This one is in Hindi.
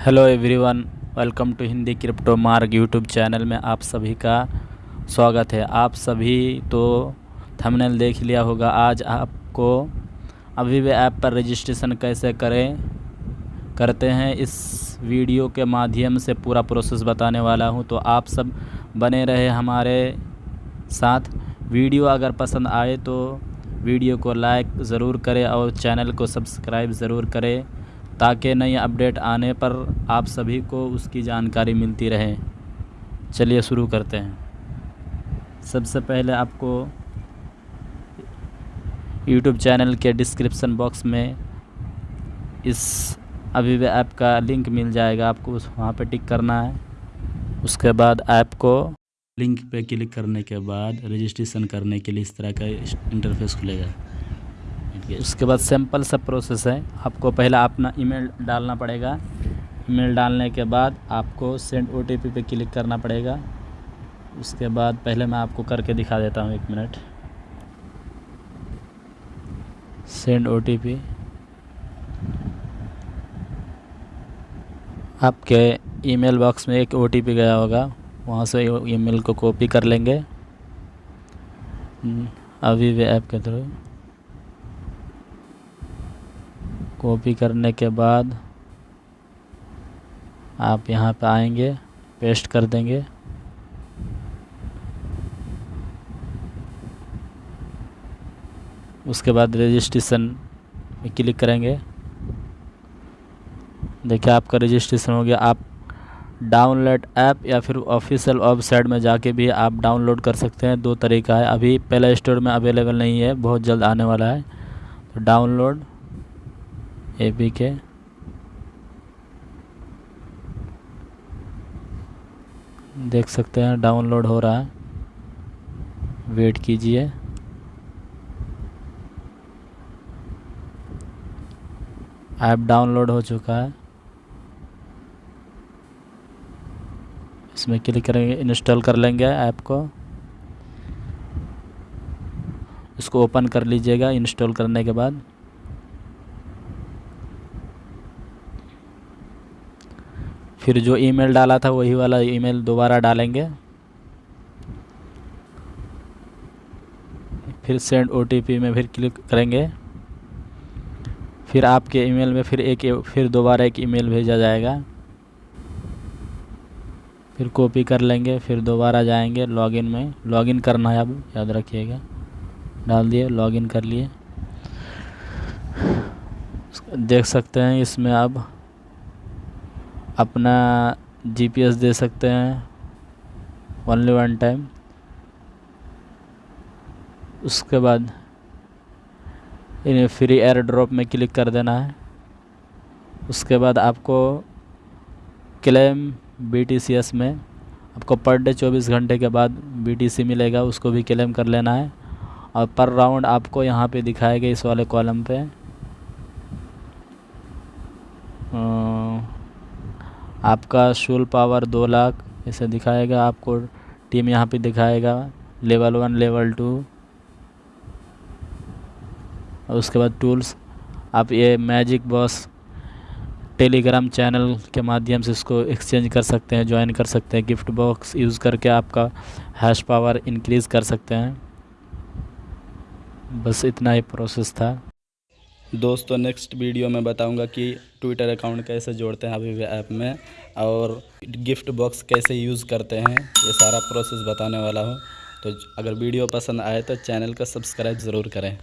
Hello everyone welcome to Hindi crypto Marg YouTube channel में आप सभी का स्वागत है। आप सभी तो थंबनेल देख लिया होगा, आज आपको अभी भी ऐप पर रजिस्ट्रेशन कैसे करें, करते हैं। इस वीडियो के माध्यम से पूरा प्रोसेस बताने वाला हूँ तो आप सब बने रहे हमारे साथ। वीडियो अगर पसंद आए तो वीडियो को लाइक ज़रूर करें और चैनल को सब्सक्राइब ज़रूर करें। ताकि नई अपडेट आने पर आप सभी को उसकी जानकारी मिलती रहे। चलिए शुरू करते हैं। सबसे पहले आपको यूट्यूब चैनल के डिस्क्रिप्शन बॉक्स में इस अभी भी ऐप का लिंक मिल जाएगा। आपको उस वहाँ पर टिक करना है। उसके बाद ऐप को लिंक पे क्लिक करने के बाद रजिस्ट्रेशन करने के लिए इस तरह का इंटरफेस खुलेगा। उसके बाद सिंपल सा प्रोसेस है। आपको पहला अपना ईमेल डालना पड़ेगा। ईमेल डालने के बाद आपको सेंड ओ टी पे क्लिक करना पड़ेगा। उसके बाद पहले मैं आपको करके दिखा देता हूँ एक minute send O T P आपके ईमेल बॉक्स में एक ओ टी पी गया होगा। वहाँ से ईमेल को कॉपी कर लेंगे। हम्म, अभी भी ऐप के थ्रू। कॉपी करने के बाद आप यहाँ पे आएँगे, पेस्ट कर देंगे। उसके बाद रजिस्ट्रेशन में क्लिक करेंगे। देखिए, आपका रजिस्ट्रेशन हो गया। आप डाउनलोड ऐप या फिर ऑफिशियल वेबसाइट में जाके भी आप डाउनलोड कर सकते हैं। दो तरीका है। अभी प्ले स्टोर में अवेलेबल नहीं है, बहुत जल्द आने वाला है। तो डाउनलोड ए पी के देख सकते हैं डाउनलोड हो रहा है। वेट कीजिए। ऐप डाउनलोड हो चुका है। इसमें क्लिक करेंगे इंस्टॉल कर लेंगे ऐप को। इसको ओपन कर लीजिएगा इंस्टॉल करने के बाद। फिर जो ईमेल डाला था वही वाला ईमेल दोबारा डालेंगे। फिर सेंड ओटीपी में फिर क्लिक करेंगे। फिर आपके ईमेल में फिर एक फिर दोबारा एक ईमेल भेजा जाएगा। फिर कॉपी कर लेंगे, फिर दोबारा जाएँगे लॉगिन में। लॉगिन करना है अब, याद रखिएगा। डाल दिए, लॉगिन कर लिए। देख सकते हैं इसमें अब अपना जीपीएस दे सकते हैं। ओनली वन टाइम उसके बाद इन्हें फ्री एयर ड्रॉप में क्लिक कर देना है। उसके बाद आपको क्लेम बीटीसीएस में आपको पर डे चौबीस घंटे के बाद बीटीसी मिलेगा, उसको भी क्लेम कर लेना है। और पर राउंड आपको यहाँ पे दिखाएगा इस वाले कॉलम पे। आपका शूल पावर दो लाख ऐसे दिखाएगा आपको टीम यहाँ पे दिखाएगा लेवल वन लेवल टू और उसके बाद टूल्स आप ये मैजिक बॉस टेलीग्राम चैनल के माध्यम से इसको एक्सचेंज कर सकते हैं ज्वाइन कर सकते हैं गिफ्ट बॉक्स यूज़ करके आपका हैश पावर इंक्रीज़ कर सकते हैं। बस इतना ही प्रोसेस था। दोस्तों नेक्स्ट वीडियो में बताऊँगा कि ट्विटर अकाउंट कैसे जोड़ते हैं अभी ऐप में और गिफ्ट बॉक्स कैसे यूज़ करते हैं, ये सारा प्रोसेस बताने वाला हूँ। तो अगर वीडियो पसंद आए तो चैनल का सब्सक्राइब ज़रूर करें।